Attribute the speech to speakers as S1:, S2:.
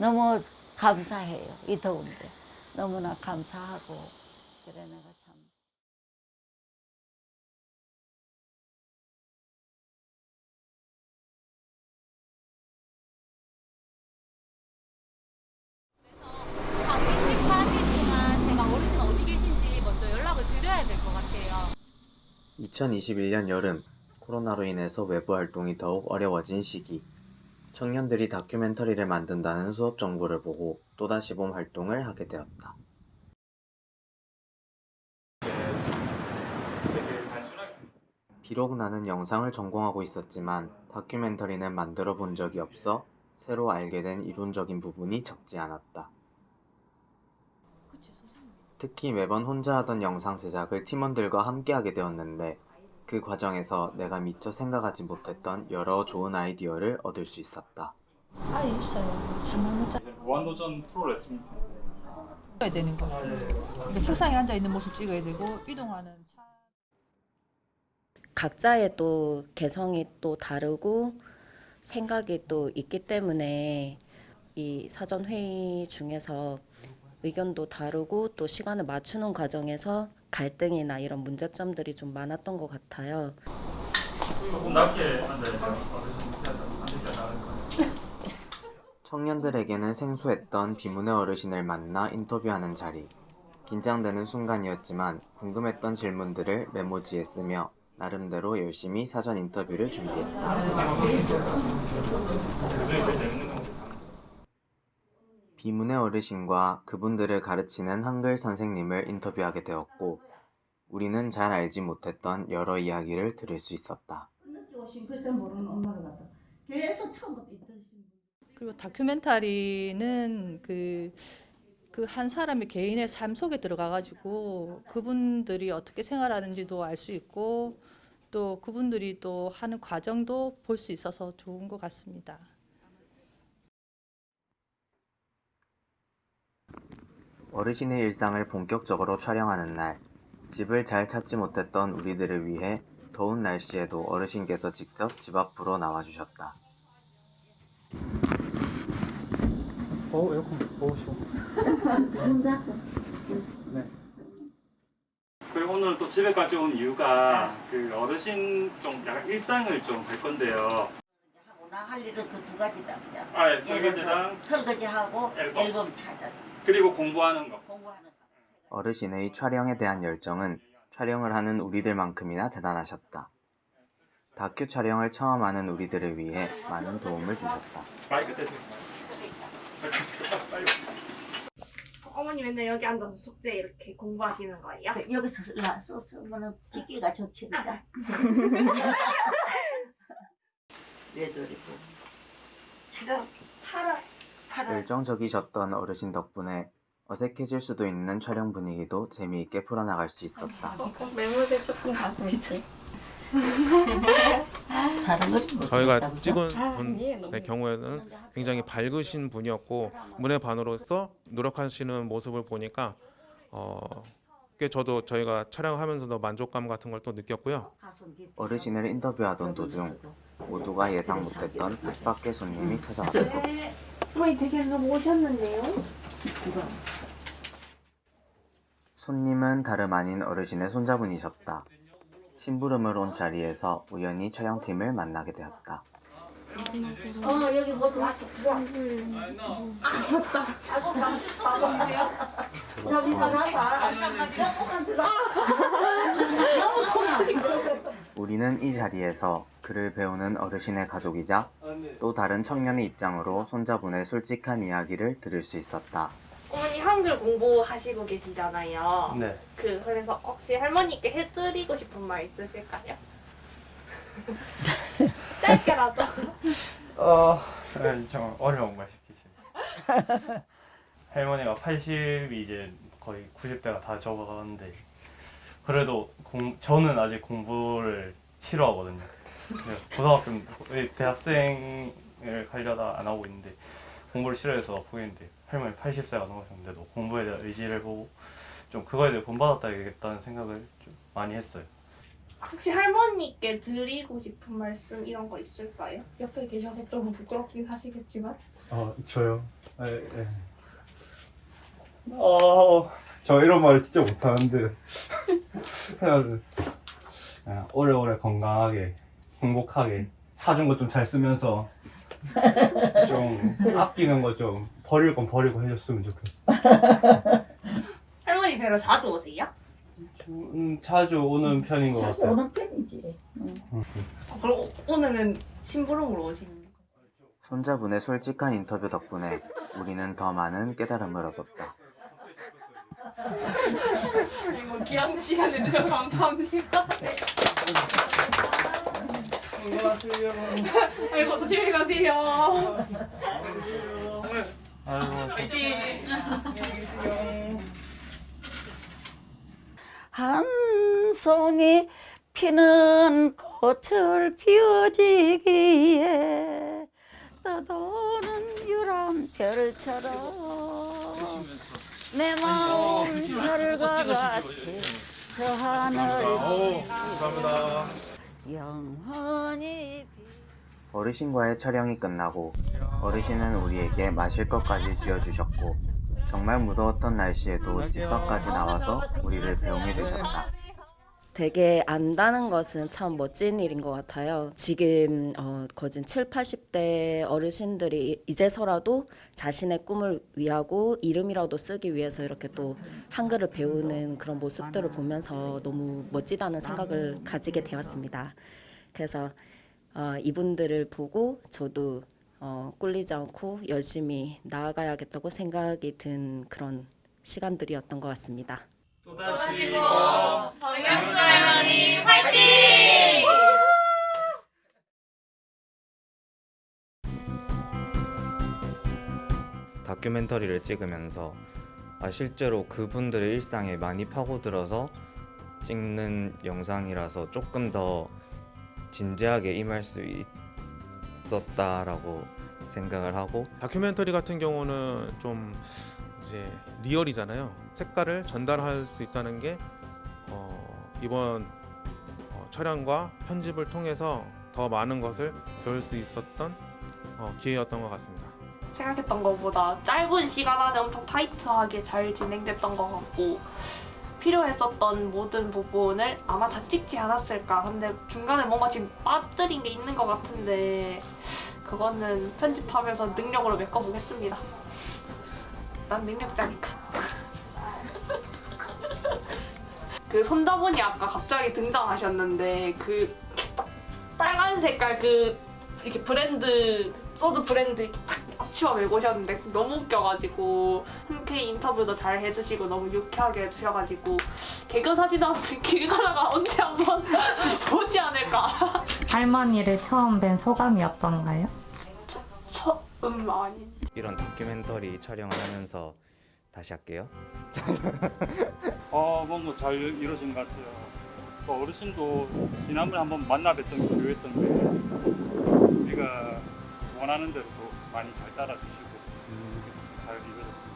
S1: 너무 감사해요. 이 더운데 너무나 감사하고 그래 내가 참.
S2: 일찍 사라지지만 제가 어르신 어디 계신지 먼저 연락을 드려야 될 것 같아요.
S3: 2021년 여름 코로나로 인해서 외부 활동이 더욱 어려워진 시기 청년들이 다큐멘터리를 만든다는 수업 정보를 보고 또다시 봄 활동을 하게 되었다. 비록 나는 영상을 전공하고 있었지만 다큐멘터리는 만들어 본 적이 없어 새로 알게 된 이론적인 부분이 적지 않았다. 특히 매번 혼자 하던 영상 제작을 팀원들과 함께 하게 되었는데 그 과정에서 내가 미처 생각하지 못했던 여러 좋은 아이디어를 얻을 수 있었다.
S4: 아 있어요. 3만
S5: 무한도전 프로 레슨이
S4: 찍어야 되는 거. 그러니까 책상에 앉아 있는 모습 찍어야 되고 이동하는 차.
S6: 각자의 또 개성이 또 다르고 생각이 또 있기 때문에 이 사전 회의 중에서 의견도 다르고 또 시간을 맞추는 과정에서 갈등이나 이런 문제점들이 좀 많았던 것 같아요.
S3: 청년들에게는 생소했던 비문의 어르신을 만나 인터뷰하는 자리. 긴장되는 순간이었지만 궁금했던 질문들을 메모지에 쓰며 나름대로 열심히 사전 인터뷰를 준비했다.
S5: 그중에 제일 재밌는 건
S3: 비문의 어르신과 그분들을 가르치는 한글 선생님을 인터뷰하게 되었고 우리는 잘 알지 못했던 여러 이야기를 들을 수 있었다.
S4: 그리고 다큐멘터리는 그 그한 사람의 개인의 삶 속에 들어가 가지고 그분들이 어떻게 생활하는지도 알 수 있고 또 그분들이 또 하는 과정도 볼 수 있어서 좋은 것 같습니다.
S3: 어르신의 일상을 본격적으로 촬영하는 날, 집을 잘 찾지 못했던 우리들을 위해 더운 날씨에도 어르신께서 직접 집 앞으로 나와주셨다.
S5: 어, 에어컨 더우시고. 네. 그리고 오늘 또 집에까지 온 이유가 그 어르신 좀 약간 일상을 좀 볼 건데요.
S1: 하고 나 할 일은 그 두 가지다 그냥.
S5: 아, 예, 설거지랑
S1: 설거지하고
S5: 앨범.
S1: 앨범 찾아
S5: 그리고 공부하는 거.
S3: 어르신의 촬영에 대한 열정은 촬영을 하는 우리들만큼이나 대단하셨다. 다큐 촬영을 처음 하는 우리들을 위해 많은 도움을 주셨다.
S7: 어머니 맨날 여기 앉아서 숙제 이렇게 공부하시는 거예요?
S1: 그 여기서 쓰면은 찍기가 좋지 그냥. 외돌이고. 지금 8월 8월
S3: 열정적이셨던 어르신 덕분에 어색해질 수도 있는 촬영 분위기도 재미있게 풀어나갈 수 있었다.
S7: 어, 메모지 조금 갖고 있지.
S1: 다른 걸
S8: 저희가 찍은
S7: 아,
S8: 분의
S7: 예, 너무
S8: 경우에는 굉장히 밝으신 분이었고 문의 반으로서 노력하시는 모습을 보니까 어, 꽤 저도 저희가 촬영하면서도 만족감 같은 걸 또 느꼈고요.
S3: 어르신을 인터뷰하던 도중 모두가 예상 못했던 뜻밖의 손님이 찾아왔다.
S7: 네. 어머니 되게 너무 오셨는데요?
S3: 손님은 다름 아닌 어르신의 손자분이셨다. 심부름을 온 자리에서 우연히 촬영팀을 만나게 되었다.
S1: 어 여기 모두 왔어 들어와. 저기 가봐. 조금만 들어.
S3: 우리는 이 자리에서 글을 배우는 어르신의 가족이자 또 다른 청년의 입장으로 손자분의 솔직한 이야기를 들을 수 있었다.
S7: 어머니 한글 공부하시고 계시잖아요.
S5: 네.
S7: 그 그래서 혹시 할머니께 해드리고 싶은 말 있으실까요? 짧게라도.
S5: 어, 네, 좀 어려운 걸 시키시네. 할머니가 80이 이제 거의 90대가 다 적어가는데 그래도 공, 저는 아직 공부를 싫어하거든요. 고등학교 대학생을 가려다 안 하고 있는데 공부를 싫어해서 보이는데 할머니 80세가 넘으셨는데도 공부에 대한 의지를 보고 좀 그거에 대해 본받았다겠다는 생각을 좀 많이 했어요.
S7: 혹시 할머니께 드리고 싶은 말씀 이런 거 있을까요? 옆에 계셔서 좀 부끄럽긴 하시겠지만.
S5: 어, 저요. 예, 예. 어, 저 이런 말 진짜 못하는데. 예, 오래오래 건강하게 행복하게 사준 거 좀 잘 쓰면서 좀 아끼는 거 좀 버릴 건 버리고 해줬으면 좋겠어.
S7: 할머니 뵈러 자주 오세요?
S5: 음, 자주 오는 편인 것
S1: 자주
S5: 같아요.
S1: 오는 편이지.
S7: 어, 그럼 오- 오늘은 심부름으로 오시는 거예요?
S3: 손자분의 솔직한 인터뷰 덕분에 우리는 더 많은 깨달음을 얻었다.
S7: 아이고 귀한 시간 내주셔서 감사합니다.
S5: 안녕하세요.
S7: 아이고 조심히 가세요.
S5: 아이고.
S1: 한 송이 피는 꽃을 피워지기에 떠도는 유람 별처럼 내 마음 별과 같이 저 하늘
S8: 감사합니다.
S1: 영원히
S3: 어르신과의 촬영이 끝나고 어르신은 우리에게 마실 것까지 쥐어주셨고 정말 무더웠던 날씨에도 집 밖까지 나와서 우리를 배웅해 주셨다.
S6: 되게 안다는 것은 참 멋진 일인 것 같아요. 지금 어, 거진 7, 80대 어르신들이 이제서라도 자신의 꿈을 위하고 이름이라도 쓰기 위해서 이렇게 또 한글을 배우는 그런 모습들을 보면서 너무 멋지다는 생각을 가지게 되었습니다. 그래서 어, 이분들을 보고 저도 어, 꿀리지 않고 열심히 나아가야겠다고 생각이 든 그런 시간들이었던 것 같습니다.
S7: 정약수 할머니 화이팅!
S3: 다큐멘터리를 찍으면서 아, 실제로 그분들의 일상에 많이 파고들어서 찍는 영상이라서 조금 더 진지하게 임할 수 있었다라고 생각을 하고
S8: 다큐멘터리 같은 경우는 좀 이제 리얼이잖아요. 색깔을 전달할 수 있다는 게 어, 이번 어, 촬영과 편집을 통해서 더 많은 것을 배울 수 있었던 어, 기회였던 것 같습니다.
S7: 생각했던 것보다 짧은 시간 안에 엄청 타이트하게 잘 진행됐던 것 같고 필요했었던 모든 부분을 아마 다 찍지 않았을까 근데 중간에 뭔가 지금 빠뜨린 게 있는 것 같은데 그거는 편집하면서 능력으로 메꿔보겠습니다 난 능력자니까 그 손자분이 아까 갑자기 등장하셨는데 그 빨간 색깔 그 이렇게 브랜드 소드 브랜드 이렇게 탁 앞치마 메고 오셨는데 너무 웃겨가지고 흔쾌히 인터뷰도 잘 해주시고 너무 유쾌하게 해주셔가지고 개그 사진 않은 길 가다가 언제 한번 보지 않을까
S2: 할머니를 처음 뵌 소감이 어떤가요?
S7: 처음 아닌
S3: 이런 다큐멘터리 촬영을 하면서 다시 할게요.
S9: 어, 뭔가 잘 이루어진 것 같아요. 또 어르신도 지난번에 한번 만나 뵀던 게 교회였던데 우리가 원하는 대로 도 많이 잘 따라주시고 잘 이루어졌습니다.